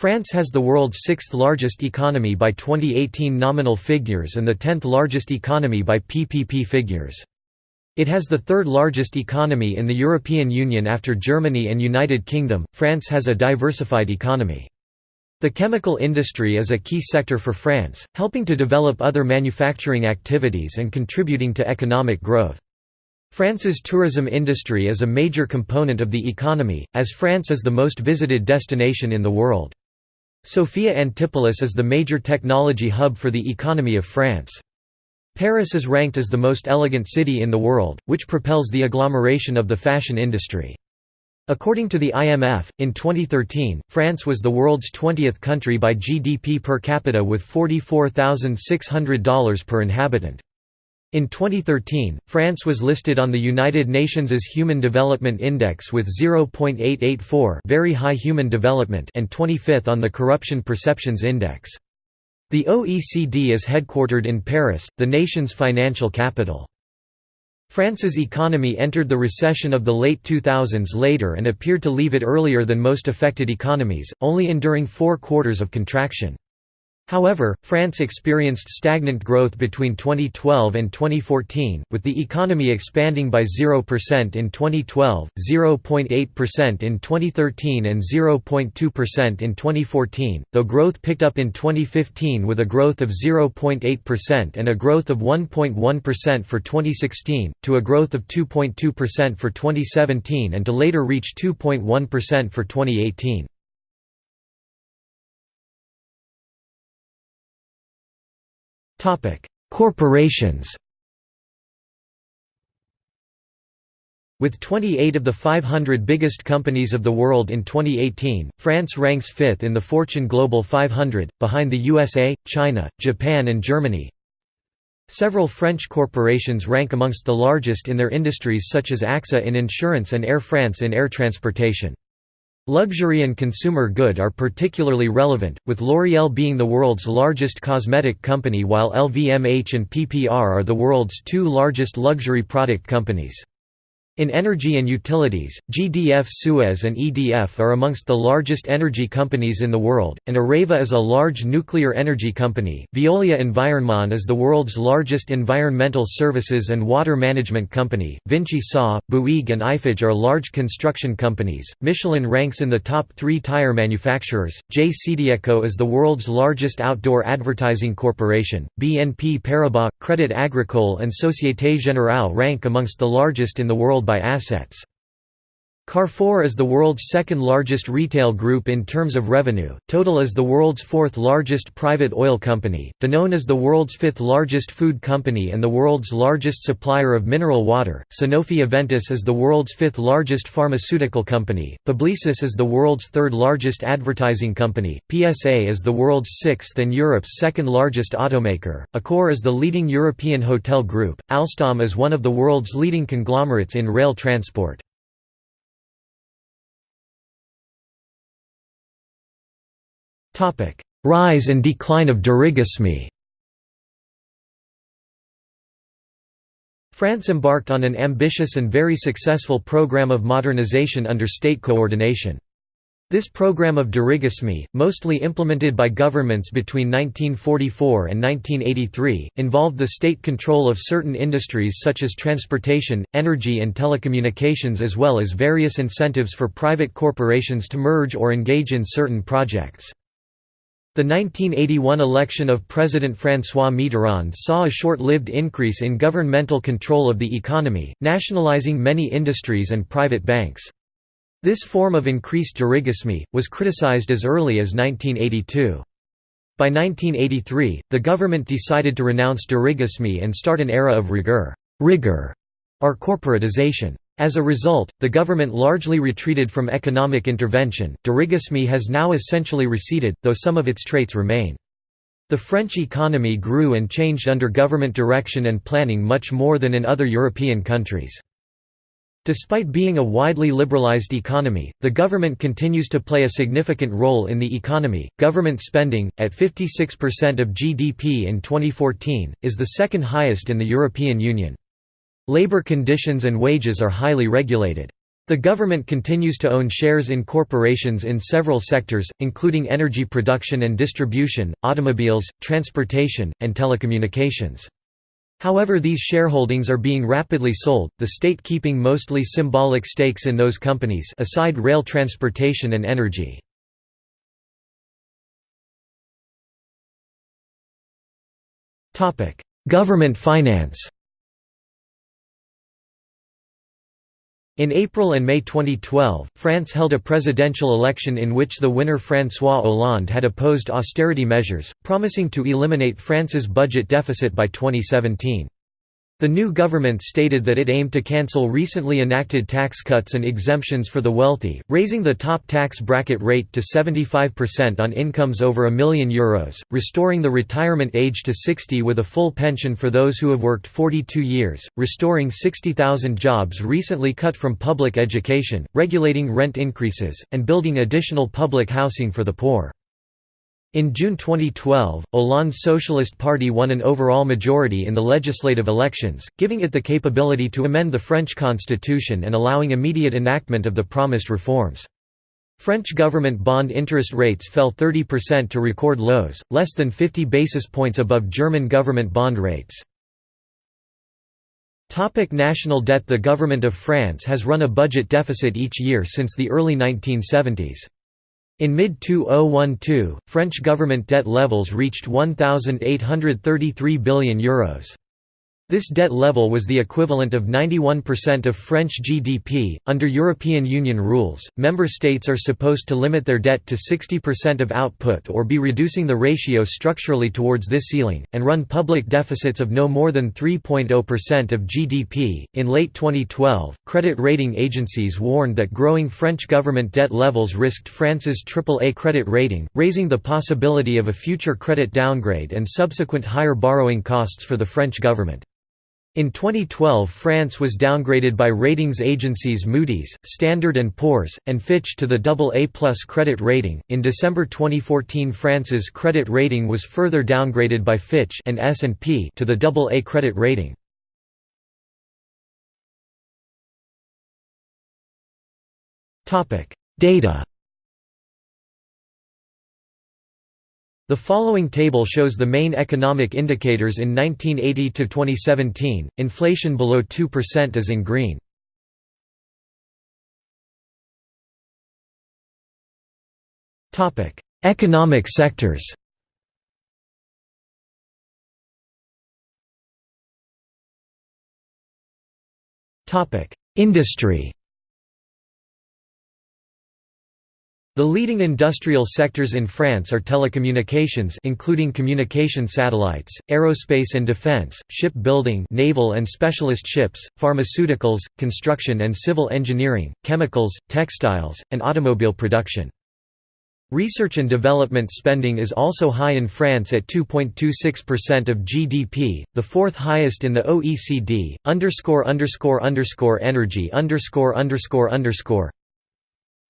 France has the world's sixth largest economy by 2018 nominal figures and the tenth largest economy by PPP figures. It has the third largest economy in the European Union after Germany and United Kingdom. France has a diversified economy. The chemical industry is a key sector for France, helping to develop other manufacturing activities and contributing to economic growth. France's tourism industry is a major component of the economy, as France is the most visited destination in the world. Sophia Antipolis is the major technology hub for the economy of France. Paris is ranked as the most elegant city in the world, which propels the agglomeration of the fashion industry. According to the IMF, in 2013, France was the world's 20th country by GDP per capita with $44,600 per inhabitant. In 2013, France was listed on the United Nations' Human Development Index with 0.884 very high human development and 25th on the Corruption Perceptions Index. The OECD is headquartered in Paris, the nation's financial capital. France's economy entered the recession of the late 2000s later and appeared to leave it earlier than most affected economies, only enduring four quarters of contraction. However, France experienced stagnant growth between 2012 and 2014, with the economy expanding by 0% in 2012, 0.8% in 2013 and 0.2% in 2014, though growth picked up in 2015 with a growth of 0.8% and a growth of 1.1% for 2016, to a growth of 2.2% for 2017 and to later reach 2.1% for 2018. Corporations With 28 of the 500 biggest companies of the world in 2018, France ranks fifth in the Fortune Global 500, behind the USA, China, Japan and Germany. Several French corporations rank amongst the largest in their industries such as AXA in insurance and Air France in air transportation. Luxury and consumer good are particularly relevant, with L'Oréal being the world's largest cosmetic company while LVMH and PPR are the world's two largest luxury product companies. In energy and utilities, GDF Suez and EDF are amongst the largest energy companies in the world, and Areva is a large nuclear energy company. Veolia Environnement is the world's largest environmental services and water management company. Vinci Sa, Bouygues, and Eiffage are large construction companies. Michelin ranks in the top three tire manufacturers. JCDecaux is the world's largest outdoor advertising corporation. BNP Paribas, Crédit Agricole, and Société Générale rank amongst the largest in the world by assets. Carrefour is the world's second largest retail group in terms of revenue, Total is the world's fourth largest private oil company, Danone is the world's fifth largest food company and the world's largest supplier of mineral water, Sanofi Aventis is the world's fifth largest pharmaceutical company, Publicis is the world's third largest advertising company, PSA is the world's sixth and Europe's second largest automaker, Accor is the leading European hotel group, Alstom is one of the world's leading conglomerates in rail transport. Rise and decline of dirigisme France embarked on an ambitious and very successful program of modernization under state coordination. This program of dirigisme, mostly implemented by governments between 1944 and 1983, involved the state control of certain industries such as transportation, energy and telecommunications as well as various incentives for private corporations to merge or engage in certain projects. The 1981 election of President François Mitterrand saw a short-lived increase in governmental control of the economy, nationalizing many industries and private banks. This form of increased dirigisme, was criticized as early as 1982. By 1983, the government decided to renounce dirigisme and start an era of rigueur, rigor or corporatization. As a result, the government largely retreated from economic intervention. Dirigisme has now essentially receded, though some of its traits remain. The French economy grew and changed under government direction and planning much more than in other European countries. Despite being a widely liberalized economy, the government continues to play a significant role in the economy. Government spending, at 56% of GDP in 2014, is the second highest in the European Union. Labor conditions and wages are highly regulated. The government continues to own shares in corporations in several sectors, including energy production and distribution, automobiles, transportation, and telecommunications. However these shareholdings are being rapidly sold, the state keeping mostly symbolic stakes in those companies aside rail transportation and energy. Government finance In April and May 2012, France held a presidential election in which the winner François Hollande had opposed austerity measures, promising to eliminate France's budget deficit by 2017. The new government stated that it aimed to cancel recently enacted tax cuts and exemptions for the wealthy, raising the top tax bracket rate to 75% on incomes over a million euros, restoring the retirement age to 60 with a full pension for those who have worked 42 years, restoring 60,000 jobs recently cut from public education, regulating rent increases, and building additional public housing for the poor. In June 2012, Hollande's Socialist Party won an overall majority in the legislative elections, giving it the capability to amend the French constitution and allowing immediate enactment of the promised reforms. French government bond interest rates fell 30% to record lows, less than 50 basis points above German government bond rates. Topic national debt The government of France has run a budget deficit each year since the early 1970s. In mid-2012, French government debt levels reached €1,833 billion. Euros. This debt level was the equivalent of 91% of French GDP. Under European Union rules, member states are supposed to limit their debt to 60% of output or be reducing the ratio structurally towards this ceiling, and run public deficits of no more than 3.0% of GDP. In late 2012, credit rating agencies warned that growing French government debt levels risked France's AAA credit rating, raising the possibility of a future credit downgrade and subsequent higher borrowing costs for the French government. In 2012 France was downgraded by ratings agencies Moody's, Standard & Poor's, and Fitch to the AA+ credit rating. In December 2014 France's credit rating was further downgraded by Fitch and S&P to the AA credit rating. Topic: Data The following table shows the main economic indicators in 1980 to 2017. Inflation below 2% is in green. Topic: Economic sectors. Topic: Industry. The leading industrial sectors in France are telecommunications including communication satellites, aerospace and defense, shipbuilding naval and specialist ships, pharmaceuticals, construction and civil engineering, chemicals, textiles, and automobile production. Research and development spending is also high in France at 2.26% of GDP, the fourth highest in the OECD. Underscore underscore underscore energy underscore underscore underscore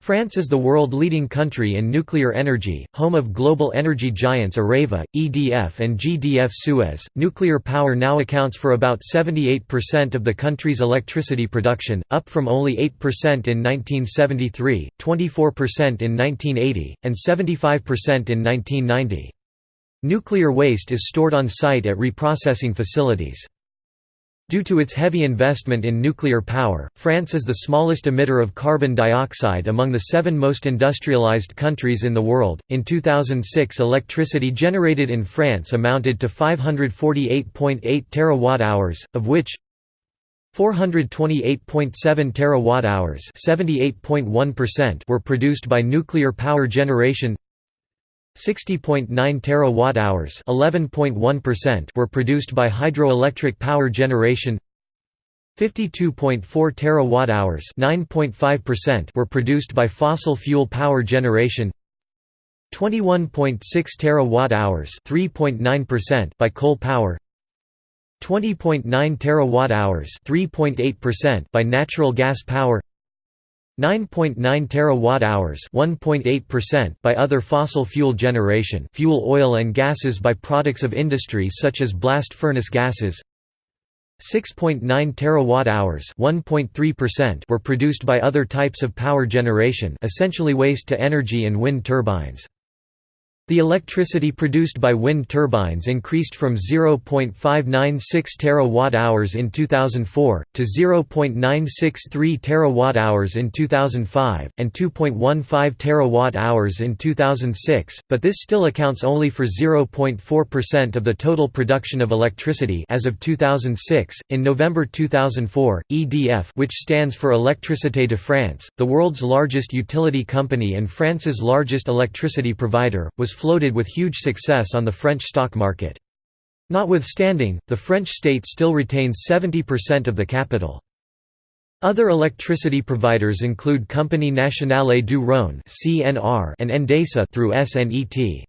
France is the world-leading country in nuclear energy, home of global energy giants Areva, EDF and GDF Suez. Nuclear power now accounts for about 78% of the country's electricity production, up from only 8% in 1973, 24% in 1980, and 75% in 1990. Nuclear waste is stored on site at reprocessing facilities. Due to its heavy investment in nuclear power, France is the smallest emitter of carbon dioxide among the seven most industrialized countries in the world. In 2006, electricity generated in France amounted to 548.8 terawatt-hours, of which 428.7 terawatt-hours, 78.1% were produced by nuclear power generation. 60.9 terawatt-hours (11.1%) were produced by hydroelectric power generation. 52.4 terawatt-hours (9.5%) were produced by fossil fuel power generation. 21.6 terawatt-hours (3.9%) by coal power. 20.9 terawatt-hours (3.8%) by natural gas power. 9.9 terawatt-hours (1.8%) by other fossil fuel generation, fuel oil and gases by products of industry such as blast furnace gases. 6.9 terawatt-hours (1.3%) were produced by other types of power generation, essentially waste to energy and wind turbines. The electricity produced by wind turbines increased from 0.596 terawatt-hours in 2004 to 0.963 terawatt-hours in 2005 and 2.15 terawatt-hours in 2006, but this still accounts only for 0.4% of the total production of electricity as of 2006. In November 2004, EDF, which stands for Électricité de France, the world's largest utility company and France's largest electricity provider, was floated with huge success on the French stock market. Notwithstanding, the French state still retains 70% of the capital. Other electricity providers include Compagnie Nationale du Rhône and Endesa through SNET.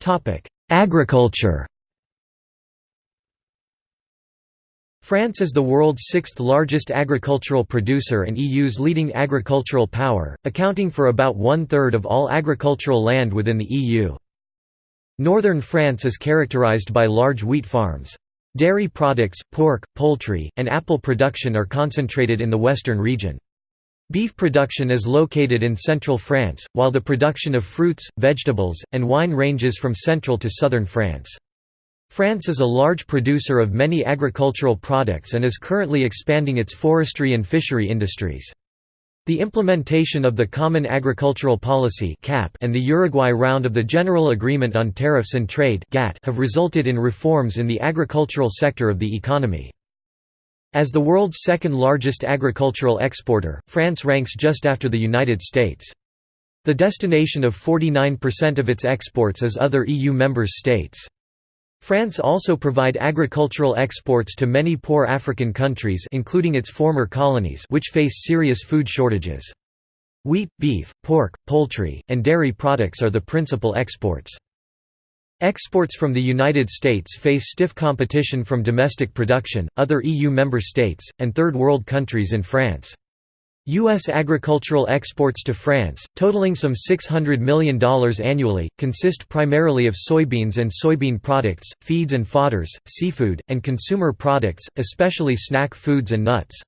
Topic: Agriculture. France is the world's sixth largest agricultural producer and EU's leading agricultural power, accounting for about one-third of all agricultural land within the EU. Northern France is characterized by large wheat farms. Dairy products, pork, poultry, and apple production are concentrated in the western region. Beef production is located in central France, while the production of fruits, vegetables, and wine ranges from central to southern France. France is a large producer of many agricultural products and is currently expanding its forestry and fishery industries. The implementation of the Common Agricultural Policy and the Uruguay round of the General Agreement on Tariffs and Trade have resulted in reforms in the agricultural sector of the economy. As the world's second largest agricultural exporter, France ranks just after the United States. The destination of 49% of its exports is other EU member states. France also provide agricultural exports to many poor African countries including its former colonies which face serious food shortages. Wheat, beef, pork, poultry, and dairy products are the principal exports. Exports from the United States face stiff competition from domestic production, other EU member states, and Third World countries in France. U.S. agricultural exports to France, totaling some $600 million annually, consist primarily of soybeans and soybean products, feeds and fodders, seafood, and consumer products, especially snack foods and nuts.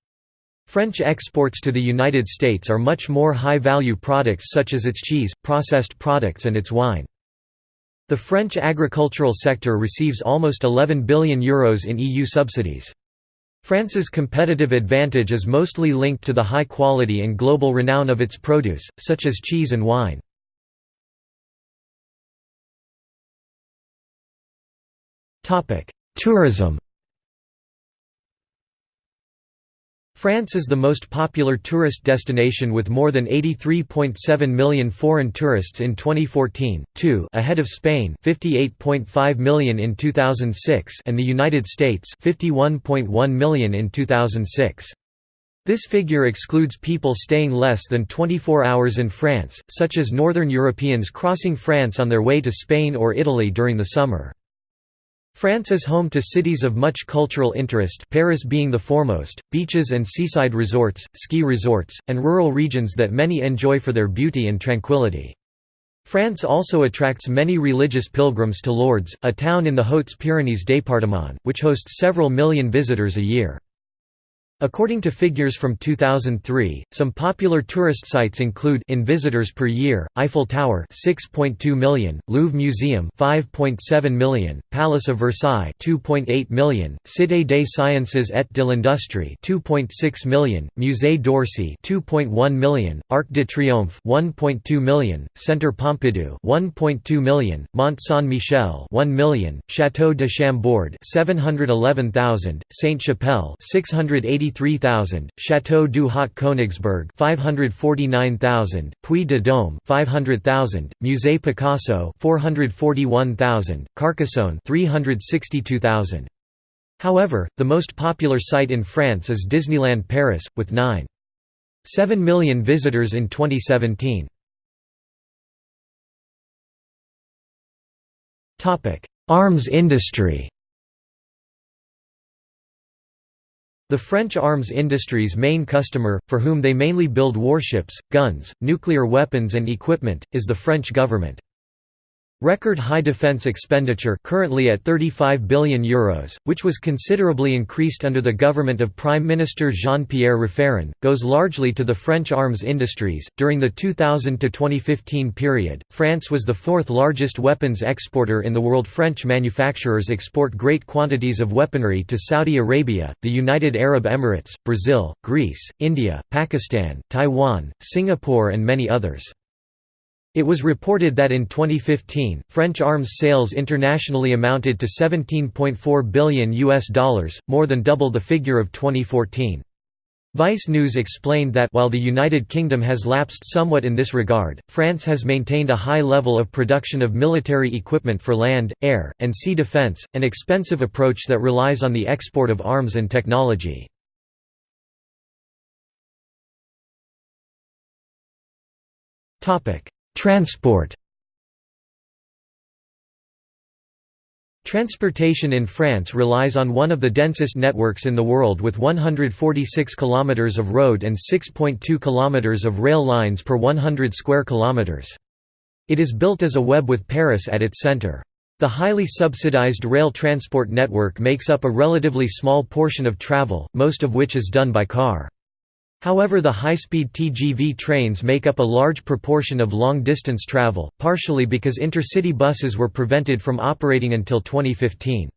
French exports to the United States are much more high-value products such as its cheese, processed products and its wine. The French agricultural sector receives almost €11 billion Euros in EU subsidies. France's competitive advantage is mostly linked to the high quality and global renown of its produce, such as cheese and wine. Tourism France is the most popular tourist destination with more than 83.7 million foreign tourists in 2014, 2 ahead of Spain 58.5 million in 2006 and the United States 51.1 million in 2006. This figure excludes people staying less than 24 hours in France, such as Northern Europeans crossing France on their way to Spain or Italy during the summer. France is home to cities of much cultural interest Paris being the foremost, beaches and seaside resorts, ski resorts, and rural regions that many enjoy for their beauty and tranquility. France also attracts many religious pilgrims to Lourdes, a town in the Hautes-Pyrénées département, which hosts several million visitors a year. According to figures from 2003, some popular tourist sites include in visitors per year, Eiffel Tower 6.2 million, Louvre Museum 5.7 million, Palace of Versailles 2.8 million, Cité des Sciences et de l'Industrie 2.6 million, Musée d'Orsay 2.1 million, Arc de Triomphe 1.2 million, Centre Pompidou 1.2 million, Mont Saint-Michel 1 million, Château de Chambord 711,000, Sainte-Chapelle 680 33,000, Château du Haut Königsberg 549,000, Puy de Dôme 500,000, Musée Picasso 441,000, Carcassonne 362,000. However, the most popular site in France is Disneyland Paris, with 9.7 million visitors in 2017. Arms industry The French arms industry's main customer, for whom they mainly build warships, guns, nuclear weapons and equipment, is the French government. Record high defence expenditure currently at €35 billion, Euros, which was considerably increased under the government of Prime Minister Jean-Pierre Raffarin, goes largely to the French arms industries. During the 2000 to 2015 period, France was the fourth largest weapons exporter in the world. French manufacturers export great quantities of weaponry to Saudi Arabia, the United Arab Emirates, Brazil, Greece, India, Pakistan, Taiwan, Singapore and many others. It was reported that in 2015, French arms sales internationally amounted to 17.4 billion US dollars, more than double the figure of 2014. Vice News explained that while the United Kingdom has lapsed somewhat in this regard, France has maintained a high level of production of military equipment for land, air, and sea defence, an expensive approach that relies on the export of arms and technology. Transport Transportation in France relies on one of the densest networks in the world with 146 km of road and 6.2 km of rail lines per 100 square kilometers. It is built as a web with Paris at its center. The highly subsidized rail transport network makes up a relatively small portion of travel, most of which is done by car. However the high-speed TGV trains make up a large proportion of long-distance travel, partially because intercity buses were prevented from operating until 2015.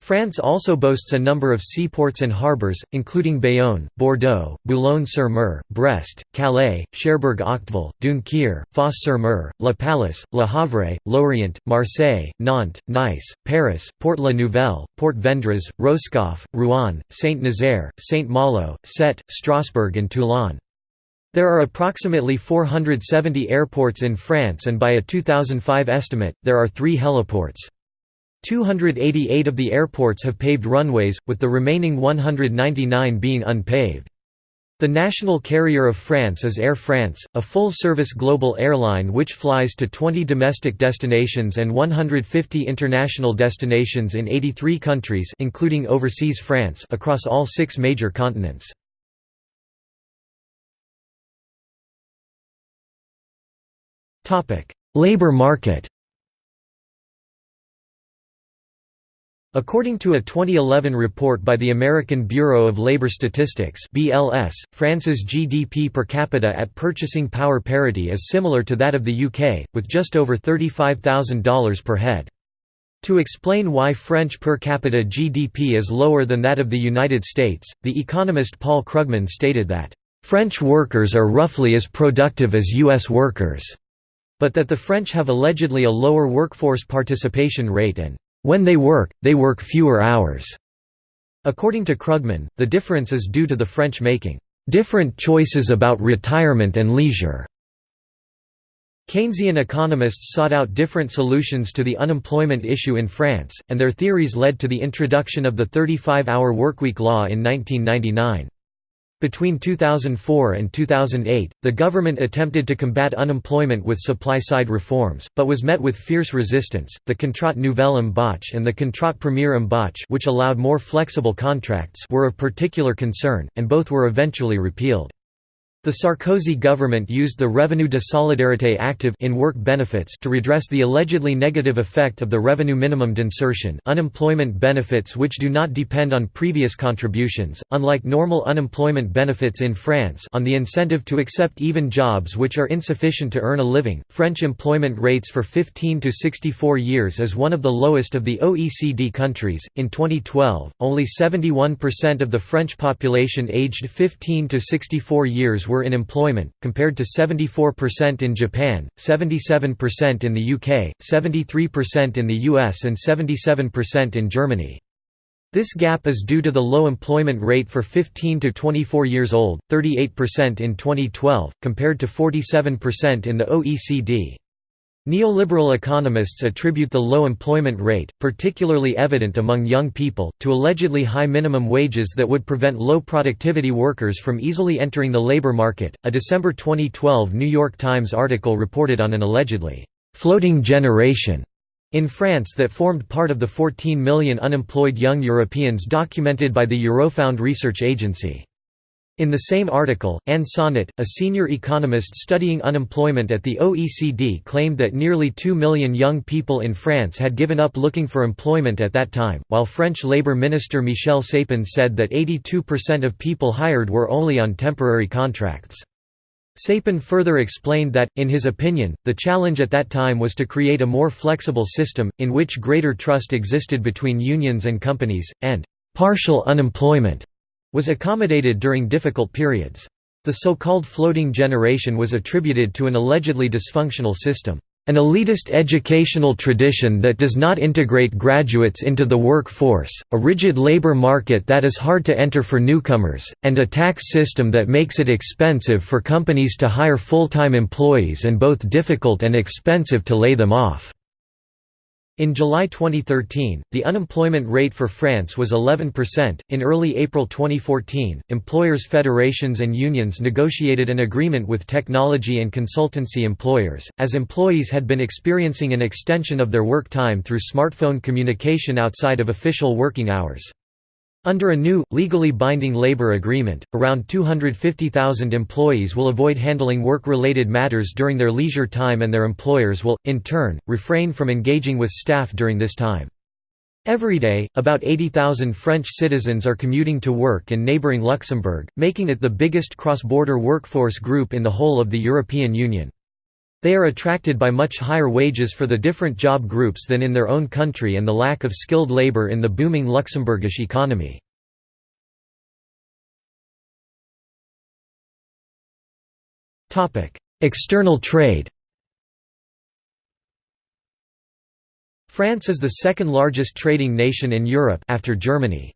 France also boasts a number of seaports and harbours, including Bayonne, Bordeaux, Boulogne-sur-Mer, Brest, Calais, Cherbourg-Octeville, Dunkerque, Fos-sur-Mer, La Pallice, Le Havre, Lorient, Marseille, Nantes, Nice, Paris, Port-la-Nouvelle, Port-Vendres, Roscoff, Rouen, Saint-Nazaire, Saint-Malo, Sète, Strasbourg and Toulon. There are approximately 470 airports in France and by a 2005 estimate, there are three heliports. 288 of the airports have paved runways, with the remaining 199 being unpaved. The national carrier of France is Air France, a full-service global airline which flies to 20 domestic destinations and 150 international destinations in 83 countries including overseas France across all six major continents. Labor market According to a 2011 report by the American Bureau of Labor Statistics (BLS), France's GDP per capita at purchasing power parity is similar to that of the UK, with just over $35,000 per head. To explain why French per capita GDP is lower than that of the United States, the economist Paul Krugman stated that, "...French workers are roughly as productive as U.S. workers," but that the French have allegedly a lower workforce participation rate and when they work, they work fewer hours. According to Krugman, the difference is due to the French making different choices about retirement and leisure. Keynesian economists sought out different solutions to the unemployment issue in France, and their theories led to the introduction of the 35-hour workweek law in 1999. Between 2004 and 2008, the government attempted to combat unemployment with supply-side reforms, but was met with fierce resistance. The Contrat Nouvelle Embauche and the Contrat Premier Embauche, which allowed more flexible contracts, were of particular concern, and both were eventually repealed. The Sarkozy government used the Revenu de Solidarité Active in work benefits to redress the allegedly negative effect of the revenu minimum d'insertion unemployment benefits which do not depend on previous contributions, unlike normal unemployment benefits in France on the incentive to accept even jobs which are insufficient to earn a living. French employment rates for 15 to 64 years is one of the lowest of the OECD countries. In 2012, only 71% of the French population aged 15 to 64 years were in employment, compared to 74% in Japan, 77% in the UK, 73% in the US and 77% in Germany. This gap is due to the low employment rate for 15 to 24 years old, 38% in 2012, compared to 47% in the OECD. Neoliberal economists attribute the low employment rate, particularly evident among young people, to allegedly high minimum wages that would prevent low productivity workers from easily entering the labor market. A December 2012 New York Times article reported on an allegedly floating generation in France that formed part of the 14 million unemployed young Europeans documented by the Eurofound research agency. In the same article, Anne Sonnet, a senior economist studying unemployment at the OECD claimed that nearly 2 million young people in France had given up looking for employment at that time, while French Labour Minister Michel Sapin said that 82% of people hired were only on temporary contracts. Sapin further explained that, in his opinion, the challenge at that time was to create a more flexible system, in which greater trust existed between unions and companies, and «partial unemployment» was accommodated during difficult periods. The so-called floating generation was attributed to an allegedly dysfunctional system, "...an elitist educational tradition that does not integrate graduates into the workforce, a rigid labor market that is hard to enter for newcomers, and a tax system that makes it expensive for companies to hire full-time employees and both difficult and expensive to lay them off." In July 2013, the unemployment rate for France was 11%. In early April 2014, employers' federations and unions negotiated an agreement with technology and consultancy employers, as employees had been experiencing an extension of their work time through smartphone communication outside of official working hours. Under a new, legally binding labor agreement, around 250,000 employees will avoid handling work-related matters during their leisure time and their employers will, in turn, refrain from engaging with staff during this time. Every day, about 80,000 French citizens are commuting to work in neighbouring Luxembourg, making it the biggest cross-border workforce group in the whole of the European Union. They are attracted by much higher wages for the different job groups than in their own country and the lack of skilled labor in the booming Luxembourgish economy. External trade France is the second largest trading nation in Europe after Germany.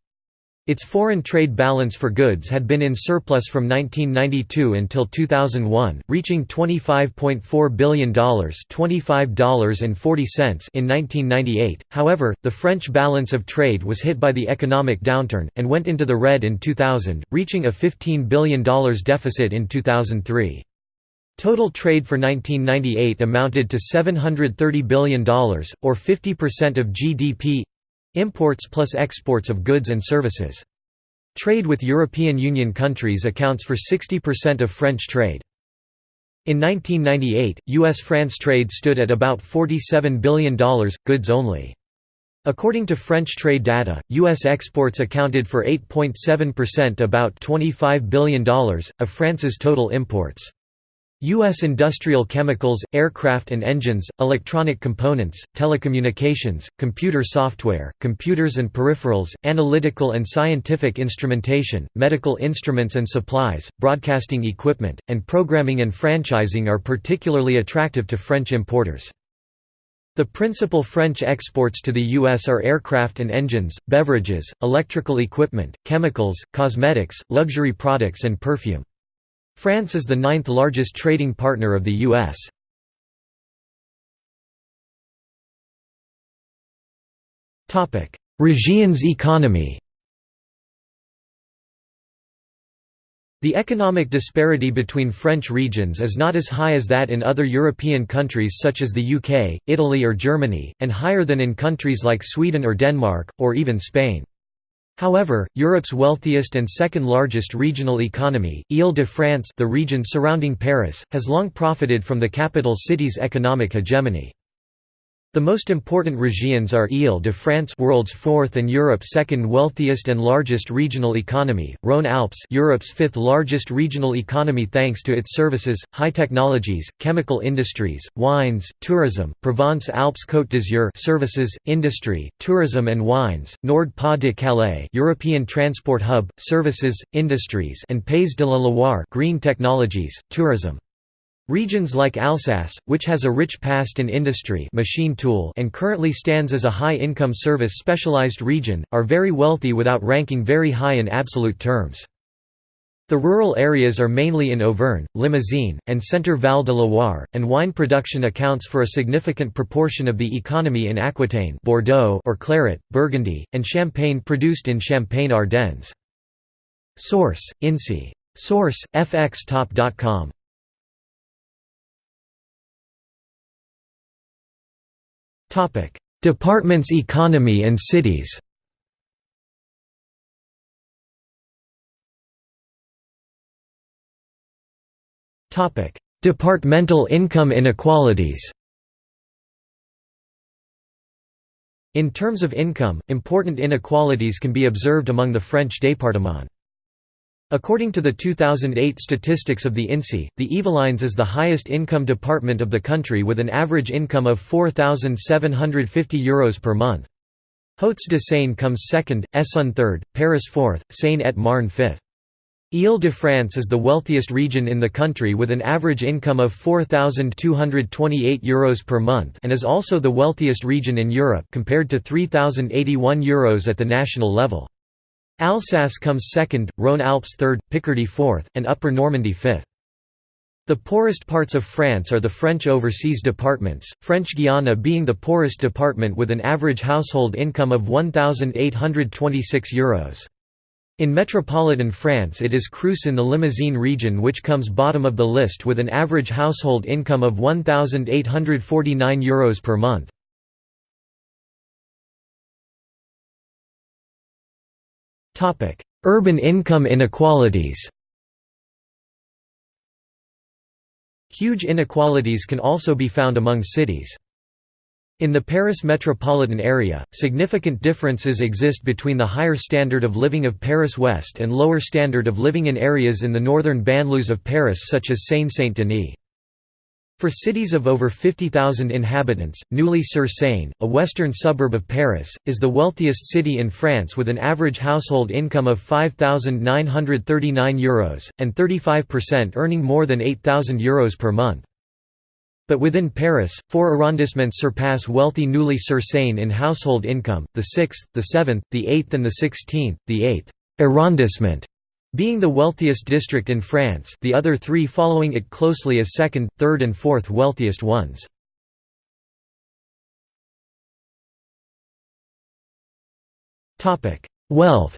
Its foreign trade balance for goods had been in surplus from 1992 until 2001, reaching $25.4 billion $25.40 in 1998. However, the French balance of trade was hit by the economic downturn, and went into the red in 2000, reaching a $15 billion deficit in 2003. Total trade for 1998 amounted to $730 billion, or 50% of GDP Imports plus exports of goods and services. Trade with European Union countries accounts for 60% of French trade. In 1998, U.S.-France trade stood at about $47 billion, goods only. According to French trade data, U.S. exports accounted for 8.7% about $25 billion, of France's total imports. U.S. industrial chemicals, aircraft and engines, electronic components, telecommunications, computer software, computers and peripherals, analytical and scientific instrumentation, medical instruments and supplies, broadcasting equipment, and programming and franchising are particularly attractive to French importers. The principal French exports to the U.S. are aircraft and engines, beverages, electrical equipment, chemicals, cosmetics, luxury products and perfume. France is the ninth largest trading partner of the U.S. Regions economy The economic disparity between French regions is not as high as that in other European countries such as the UK, Italy or Germany, and higher than in countries like Sweden or Denmark, or even Spain. However, Europe's wealthiest and second-largest regional economy, Île-de-France the region surrounding Paris, has long profited from the capital city's economic hegemony. The most important regions are Île-de-France world's fourth and Europe's second wealthiest and largest regional economy, Rhône-Alpes Europe's fifth largest regional economy thanks to its services, high technologies, chemical industries, wines, tourism, Provence-Alpes-Côte d'Azur services, industry, tourism and wines, Nord-Pas-de-Calais European transport hub, services, industries and Pays de la Loire green technologies, tourism. Regions like Alsace, which has a rich past in industry machine tool and currently stands as a high-income service specialized region, are very wealthy without ranking very high in absolute terms. The rural areas are mainly in Auvergne, Limousin, and Centre Val de Loire, and wine production accounts for a significant proportion of the economy in Aquitaine Bordeaux or Claret, Burgundy, and Champagne produced in Champagne-Ardennes. Source: INSEE. Source: fxtop.com. Departments economy and cities. Departmental income inequalities. In terms of income, important inequalities can be observed among the French départements. According to the 2008 statistics of the INSEE, the Yvelines is the highest income department of the country with an average income of €4,750 Euros per month. Hauts-de-Seine comes second, Essonne third, Paris fourth, Seine-et-Marne fifth. Île-de-France is the wealthiest region in the country with an average income of €4,228 per month and is also the wealthiest region in Europe compared to €3,081 Euros at the national level. Alsace comes second, Rhône-Alpes third, Picardy fourth, and Upper Normandy fifth. The poorest parts of France are the French overseas departments, French Guiana being the poorest department with an average household income of €1,826. In metropolitan France it is Creuse in the Limousin region which comes bottom of the list with an average household income of €1,849 Euros per month. Urban income inequalities Huge inequalities can also be found among cities. In the Paris metropolitan area, significant differences exist between the higher standard of living of Paris West and lower standard of living in areas in the northern banlieues of Paris such as Seine-Saint-Denis. For cities of over 50,000 inhabitants, Neuilly-sur-Seine, a western suburb of Paris, is the wealthiest city in France with an average household income of €5,939 Euros, and 35% earning more than €8,000 Euros per month. But within Paris, four arrondissements surpass wealthy Neuilly-sur-Seine in household income, the 6th, the 7th, the 8th and the 16th, the 8th arrondissement being the wealthiest district in France the other three following it closely as second, third and fourth wealthiest ones. Wealth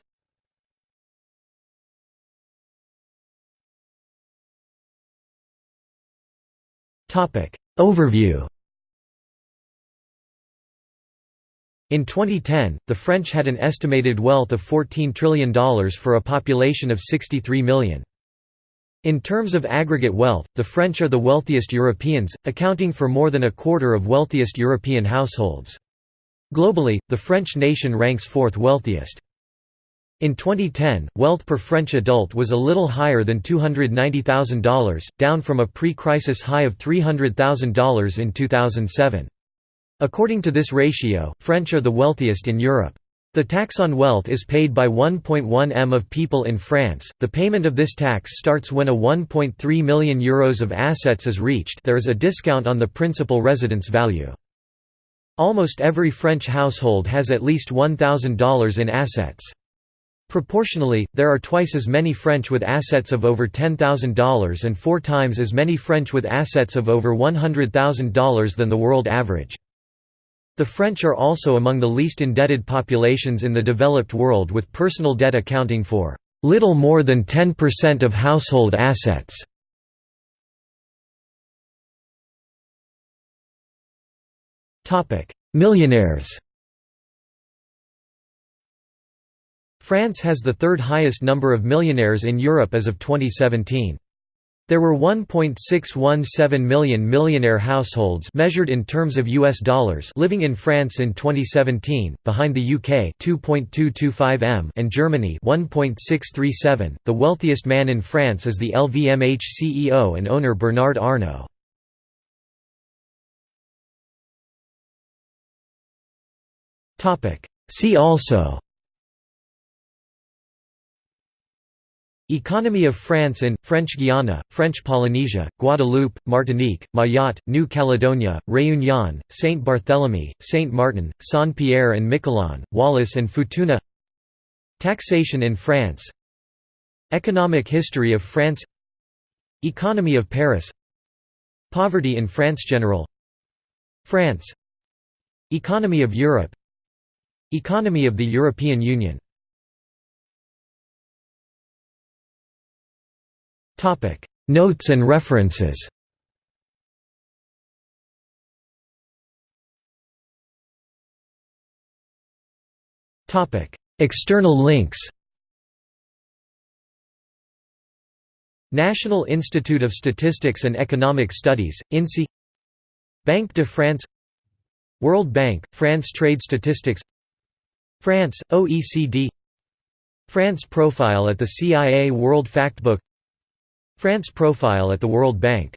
Overview In 2010, the French had an estimated wealth of $14 trillion for a population of 63 million. In terms of aggregate wealth, the French are the wealthiest Europeans, accounting for more than a quarter of wealthiest European households. Globally, the French nation ranks fourth wealthiest. In 2010, wealth per French adult was a little higher than $290,000, down from a pre-crisis high of $300,000 in 2007. According to this ratio, French are the wealthiest in Europe. The tax on wealth is paid by 1.1 m of people in France. The payment of this tax starts when a 1.3 million euros of assets is reached. There is a discount on the principal residence value. Almost every French household has at least $1,000 in assets. Proportionally, there are twice as many French with assets of over $10,000 and four times as many French with assets of over $100,000 than the world average. The French are also among the least indebted populations in the developed world with personal debt accounting for little more than 10% of household assets. Millionaires France has the third highest number of millionaires in Europe as of 2017. There were 1.617 million millionaire households measured in terms of US dollars living in France in 2017, behind the UK 2.225 m and Germany 1.637. The wealthiest man in France is the LVMH CEO and owner Bernard Arnault. Topic: See also Economy of France in, French Guiana, French Polynesia, Guadeloupe, Martinique, Mayotte, New Caledonia, Réunion, Saint Barthélemy, Saint Martin, Saint-Pierre and Miquelon, Wallis and Futuna. Taxation in France. Economic history of France. Economy of Paris. Poverty in France General. France. Economy of Europe. Economy of the European Union Topic. Notes and references. Topic. External links. National Institute of Statistics and Economic Studies, INSEE Banque de France. World Bank, France Trade Statistics. France, OECD France Profile at the CIA World Factbook France Profile at the World Bank